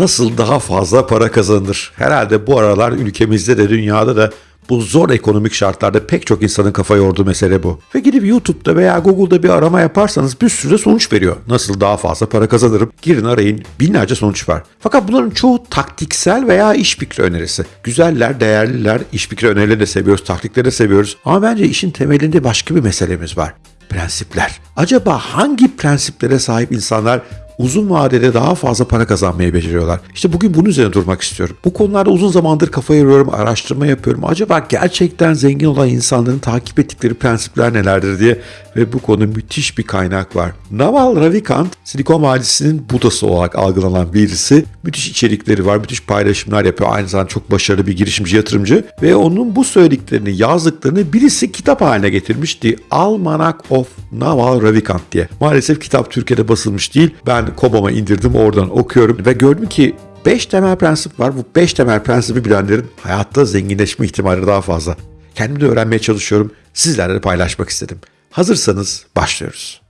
Nasıl daha fazla para kazanılır? Herhalde bu aralar ülkemizde de dünyada da bu zor ekonomik şartlarda pek çok insanın kafa yorduğu mesele bu. Ve gidip YouTube'da veya Google'da bir arama yaparsanız bir sürü sonuç veriyor. Nasıl daha fazla para kazanırım? Girin arayın binlerce sonuç var. Fakat bunların çoğu taktiksel veya iş fikri önerisi. Güzeller, değerliler, iş fikri önerileri de seviyoruz, taktikleri de seviyoruz. Ama bence işin temelinde başka bir meselemiz var. Prensipler. Acaba hangi prensiplere sahip insanlar uzun vadede daha fazla para kazanmayı beceriyorlar. İşte bugün bunun üzerine durmak istiyorum. Bu konularda uzun zamandır kafa yoruyorum, araştırma yapıyorum. Acaba gerçekten zengin olan insanların takip ettikleri prensipler nelerdir diye ve bu konu müthiş bir kaynak var. Naval Ravikant, Silikon Vadisi'nin budası olarak algılanan birisi. Müthiş içerikleri var, müthiş paylaşımlar yapıyor. Aynı zamanda çok başarılı bir girişimci, yatırımcı. Ve onun bu söylediklerini, yazdıklarını birisi kitap haline getirmişti. Almanac of Naval Ravikant diye. Maalesef kitap Türkiye'de basılmış değil. Ben Kobam'a indirdim, oradan okuyorum ve gördüm ki 5 temel prensip var. Bu 5 temel prensibi bilenlerin hayatta zenginleşme ihtimali daha fazla. Kendim de öğrenmeye çalışıyorum. Sizlerle paylaşmak istedim. Hazırsanız başlıyoruz.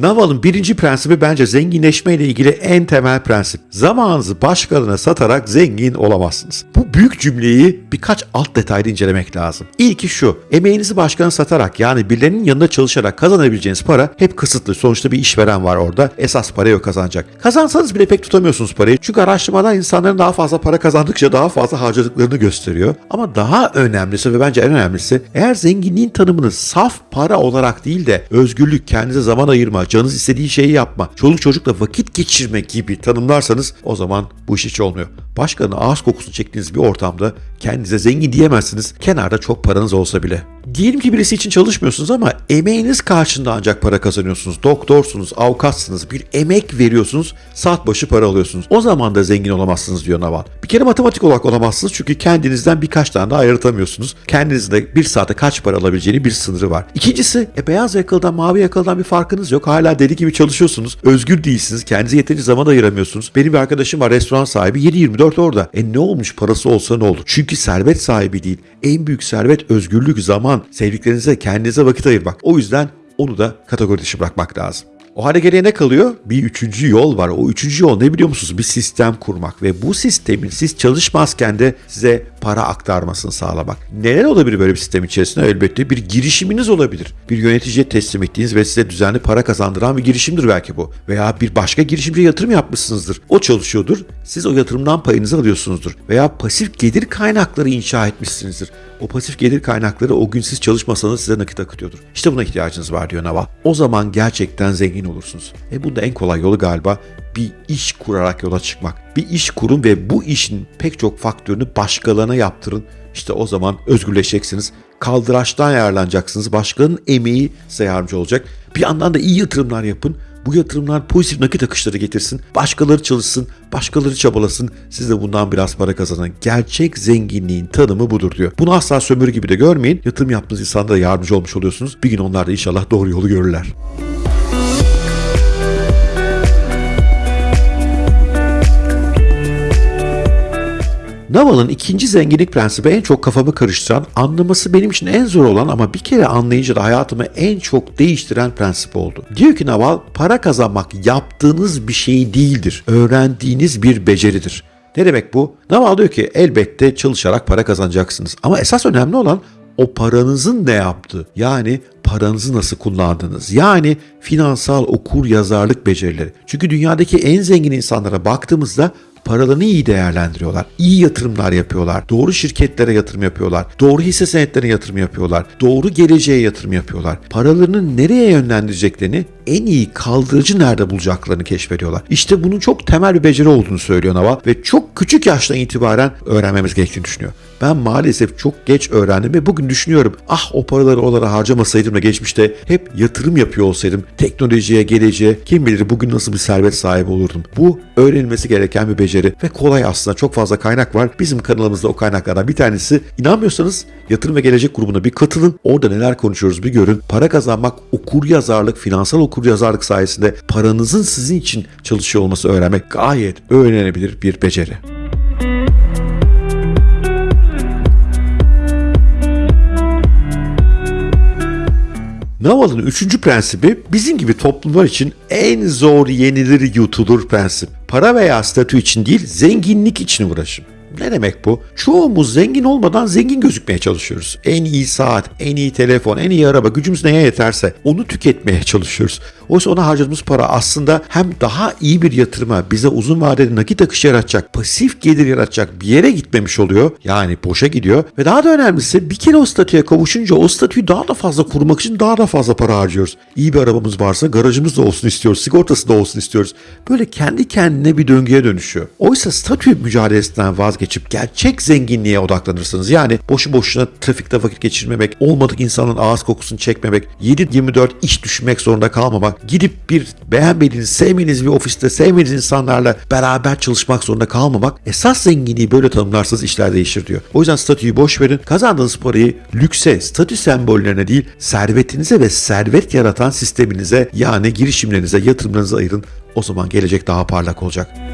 Naval'ın birinci prensibi bence zenginleşme ile ilgili en temel prensip. Zamanınızı başkalarına satarak zengin olamazsınız. Bu büyük cümleyi birkaç alt detayda incelemek lazım. İlki şu, emeğinizi başkana satarak yani birilerinin yanında çalışarak kazanabileceğiniz para hep kısıtlı. Sonuçta bir işveren var orada. Esas parayı o kazanacak. Kazansanız bile pek tutamıyorsunuz parayı. Çünkü araştırmalar insanların daha fazla para kazandıkça daha fazla harcadıklarını gösteriyor. Ama daha önemlisi ve bence en önemlisi eğer zenginliğin tanımını saf para olarak değil de özgürlük, kendinize zaman ayırma, canınız istediği şeyi yapma, çoluk çocukla vakit geçirme gibi tanımlarsanız o zaman bu iş hiç olmuyor. Başkanın ağız kokusunu çektiğiniz bir ortamda kendinize zengin diyemezsiniz. Kenarda çok paranız olsa bile. Diyelim ki birisi için çalışmıyorsunuz ama emeğiniz karşında ancak para kazanıyorsunuz. Doktorsunuz, avukatsınız, bir emek veriyorsunuz, saat başı para alıyorsunuz. O zaman da zengin olamazsınız diyor Naval. Bir kere matematik olarak olamazsınız çünkü kendinizden birkaç tane daha ayırtamıyorsunuz. Kendinizde bir saate kaç para alabileceğini bir sınırı var. İkincisi, e, beyaz yakalıdan mavi yakalıdan bir farkınız yok. Hala deli gibi çalışıyorsunuz. Özgür değilsiniz. Kendinize yeterince zaman ayıramıyorsunuz. Benim bir arkadaşım var restoran sahibi 7-24 orada. E ne olmuş parası olsa ne olur? Çünkü servet sahibi değil. En büyük servet özgürlük, zaman, sevdiklerinize, kendinize vakit ayırmak. O yüzden onu da kategori dışı bırakmak lazım. O hale geriye ne kalıyor? Bir üçüncü yol var. O üçüncü yol ne biliyor musunuz? Bir sistem kurmak ve bu sistemin siz çalışmazken de size para aktarmasını sağlamak. Neler olabilir böyle bir sistem içerisinde? Elbette bir girişiminiz olabilir. Bir yöneticiye teslim ettiğiniz ve size düzenli para kazandıran bir girişimdir belki bu. Veya bir başka girişimciye yatırım yapmışsınızdır. O çalışıyordur. Siz o yatırımdan payınızı alıyorsunuzdur. Veya pasif gelir kaynakları inşa etmişsinizdir. O pasif gelir kaynakları o gün siz çalışmasanız size nakit akıtıyordur. İşte buna ihtiyacınız var diyor Naval. O zaman gerçekten zengin olursunuz. E bunda en kolay yolu galiba bir iş kurarak yola çıkmak. Bir iş kurun ve bu işin pek çok faktörünü başkalarına yaptırın. İşte o zaman özgürleşeceksiniz. Kaldıraçtan yararlanacaksınız. Başkalarının emeği size yardımcı olacak. Bir yandan da iyi yatırımlar yapın. Bu yatırımlar pozitif nakit akışları getirsin. Başkaları çalışsın, başkaları çabalasın. Siz de bundan biraz para kazanın. Gerçek zenginliğin tanımı budur diyor. Bunu asla sömürü gibi de görmeyin. Yatırım yaptığınız insanlara yardımcı olmuş oluyorsunuz. Bir gün onlar da inşallah doğru yolu görürler. Naval'ın ikinci zenginlik prensibi en çok kafamı karıştıran, anlaması benim için en zor olan ama bir kere anlayınca da hayatımı en çok değiştiren prensip oldu. Diyor ki Naval, para kazanmak yaptığınız bir şey değildir. Öğrendiğiniz bir beceridir. Ne demek bu? Naval diyor ki elbette çalışarak para kazanacaksınız. Ama esas önemli olan o paranızın ne yaptığı. Yani paranızı nasıl kullandınız? Yani finansal okur yazarlık becerileri. Çünkü dünyadaki en zengin insanlara baktığımızda paralarını iyi değerlendiriyorlar. İyi yatırımlar yapıyorlar. Doğru şirketlere yatırım yapıyorlar. Doğru hisse senetlerine yatırım yapıyorlar. Doğru geleceğe yatırım yapıyorlar. Paralarını nereye yönlendireceklerini en iyi kaldırıcı nerede bulacaklarını keşfediyorlar. İşte bunun çok temel bir beceri olduğunu söylüyor Naval ve çok küçük yaştan itibaren öğrenmemiz gerektiğini düşünüyor. Ben maalesef çok geç öğrendim ve bugün düşünüyorum ah o paraları oralara harcamasaydım da geçmişte hep yatırım yapıyor olsaydım teknolojiye, geleceğe kim bilir bugün nasıl bir servet sahibi olurdum. Bu öğrenilmesi gereken bir beceri ve kolay aslında çok fazla kaynak var. Bizim kanalımızda o kaynaklardan bir tanesi. İnanmıyorsanız yatırım ve gelecek grubuna bir katılın. Orada neler konuşuyoruz bir görün. Para kazanmak, okur yazarlık, finansal okur yazarlık sayesinde paranızın sizin için çalışıyor olması öğrenmek gayet öğrenebilir bir beceri. Naval'ın üçüncü prensibi bizim gibi toplumlar için en zor yenilir yutulur prensip. Para veya statü için değil zenginlik için uğraşın. Ne demek bu? Çoğumuz zengin olmadan zengin gözükmeye çalışıyoruz. En iyi saat, en iyi telefon, en iyi araba gücümüz neye yeterse onu tüketmeye çalışıyoruz. Oysa ona harcadığımız para aslında hem daha iyi bir yatırıma, bize uzun vadeli nakit akışı yaratacak, pasif gelir yaratacak bir yere gitmemiş oluyor. Yani boşa gidiyor. Ve daha da önemlisi bir kere o statüye kavuşunca o statüyü daha da fazla kurmak için daha da fazla para harcıyoruz. İyi bir arabamız varsa garajımız da olsun istiyoruz, sigortası da olsun istiyoruz. Böyle kendi kendine bir döngüye dönüşüyor. Oysa statü mücadelesinden vazgeçip gerçek zenginliğe odaklanırsınız. Yani boşu boşuna trafikte vakit geçirmemek, olmadık insanın ağız kokusunu çekmemek, 7-24 iş düşünmek zorunda kalmamak, gidip bir beğenmediğiniz, sevmediğiniz bir ofiste sevmediğiniz insanlarla beraber çalışmak zorunda kalmamak esas zenginliği böyle tanımlarsanız işler değişir diyor. O yüzden statüyü boş verin. Kazandığınız parayı lükse, statü sembollerine değil servetinize ve servet yaratan sisteminize yani girişimlerinize, yatırımlarınıza ayırın. O zaman gelecek daha parlak olacak.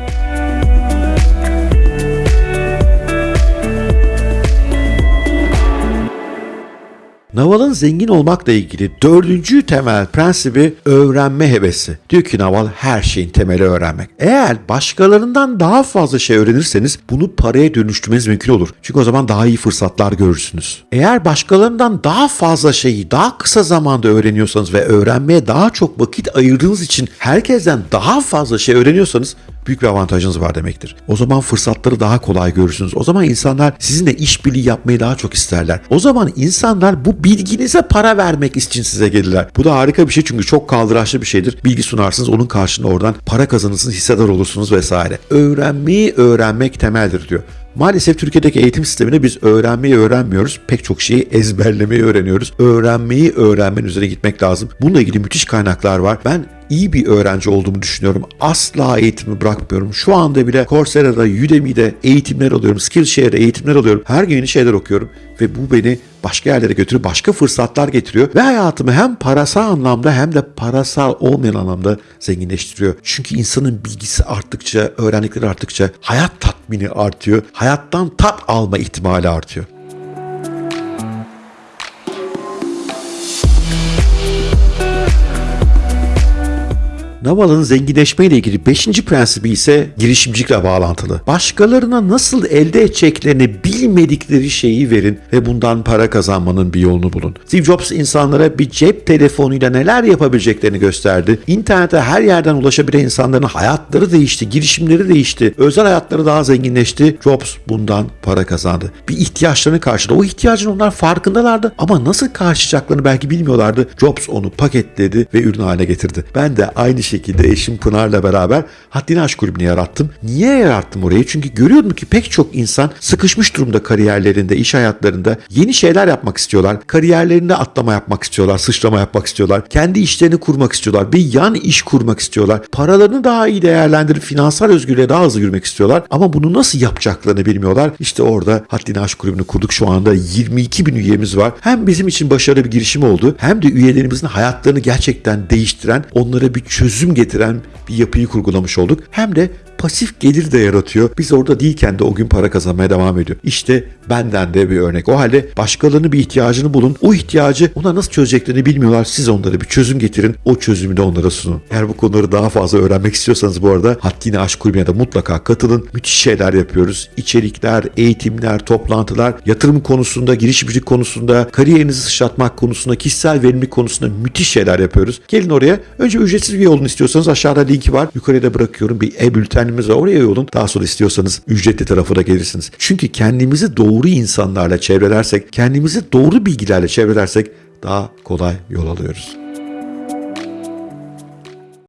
Naval'ın zengin olmakla ilgili dördüncü temel prensibi öğrenme hevesi. Diyor ki Naval her şeyin temeli öğrenmek. Eğer başkalarından daha fazla şey öğrenirseniz bunu paraya dönüştürmeniz mümkün olur. Çünkü o zaman daha iyi fırsatlar görürsünüz. Eğer başkalarından daha fazla şeyi daha kısa zamanda öğreniyorsanız ve öğrenmeye daha çok vakit ayırdığınız için herkesten daha fazla şey öğreniyorsanız büyük bir avantajınız var demektir. O zaman fırsatları daha kolay görürsünüz. O zaman insanlar sizinle işbirliği yapmayı daha çok isterler. O zaman insanlar bu bilginize para vermek için size gelirler. Bu da harika bir şey çünkü çok kaldıraçlı bir şeydir. Bilgi sunarsınız onun karşılığında oradan para kazanırsınız, hissedar olursunuz vesaire. Öğrenmeyi öğrenmek temeldir diyor. Maalesef Türkiye'deki eğitim sistemine biz öğrenmeyi öğrenmiyoruz. Pek çok şeyi ezberlemeyi öğreniyoruz. Öğrenmeyi öğrenmenin üzerine gitmek lazım. Bununla ilgili müthiş kaynaklar var. Ben iyi bir öğrenci olduğumu düşünüyorum. Asla eğitimi bırakmıyorum. Şu anda bile Coursera'da, Udemy'de eğitimler alıyorum. Skillshare'de eğitimler alıyorum. Her gün yeni şeyler okuyorum. Ve bu beni başka yerlere götürüyor, başka fırsatlar getiriyor. Ve hayatımı hem parasal anlamda hem de parasal olmayan anlamda zenginleştiriyor. Çünkü insanın bilgisi arttıkça, öğrendikleri arttıkça hayat tatmini artıyor. Hayattan tat alma ihtimali artıyor. Naval'ın zenginleşmeyle ilgili 5. prensibi ise girişimcilikle bağlantılı. Başkalarına nasıl elde edeceklerini bilmedikleri şeyi verin ve bundan para kazanmanın bir yolunu bulun. Steve Jobs insanlara bir cep telefonuyla neler yapabileceklerini gösterdi. İnternete her yerden ulaşabilen insanların hayatları değişti, girişimleri değişti, özel hayatları daha zenginleşti. Jobs bundan para kazandı. Bir ihtiyaçlarını karşıladı. O ihtiyacın onlar farkındalardı ama nasıl karşılayacaklarını belki bilmiyorlardı. Jobs onu paketledi ve ürün haline getirdi. Ben de aynı şekilde eşim Pınar'la beraber Haddini Aşk Kulübü'nü yarattım. Niye yarattım orayı? Çünkü görüyordum ki pek çok insan sıkışmış durumda kariyerlerinde, iş hayatlarında yeni şeyler yapmak istiyorlar. Kariyerlerinde atlama yapmak istiyorlar, sıçrama yapmak istiyorlar. Kendi işlerini kurmak istiyorlar. Bir yan iş kurmak istiyorlar. Paralarını daha iyi değerlendirip finansal özgürlüğe daha hızlı yürümek istiyorlar. Ama bunu nasıl yapacaklarını bilmiyorlar. İşte orada Haddini Aşk Kulübü'nü kurduk. Şu anda 22 bin üyemiz var. Hem bizim için başarılı bir girişim oldu hem de üyelerimizin hayatlarını gerçekten değiştiren, onlara bir çözüm getiren bir yapıyı kurgulamış olduk. Hem de pasif gelir de yaratıyor. Biz orada değilken de o gün para kazanmaya devam ediyor. İşte benden de bir örnek. O halde başkalarının bir ihtiyacını bulun. O ihtiyacı ona nasıl çözeceklerini bilmiyorlar. Siz onlara bir çözüm getirin. O çözümü de onlara sunun. Eğer bu konuları daha fazla öğrenmek istiyorsanız bu arada Haddini Aşk Kulübü'ne de mutlaka katılın. Müthiş şeyler yapıyoruz. İçerikler, eğitimler, toplantılar, yatırım konusunda, girişimcilik konusunda, kariyerinizi sıçratmak konusunda, kişisel verimlilik konusunda müthiş şeyler yapıyoruz. Gelin oraya. Önce ücretsiz üye olun istiyorsanız aşağıda linki var. Yukarıya da bırakıyorum. Bir e-bülten kendimize oraya yolun. Daha sonra istiyorsanız ücretli tarafına gelirsiniz. Çünkü kendimizi doğru insanlarla çevrelersek, kendimizi doğru bilgilerle çevrelersek daha kolay yol alıyoruz.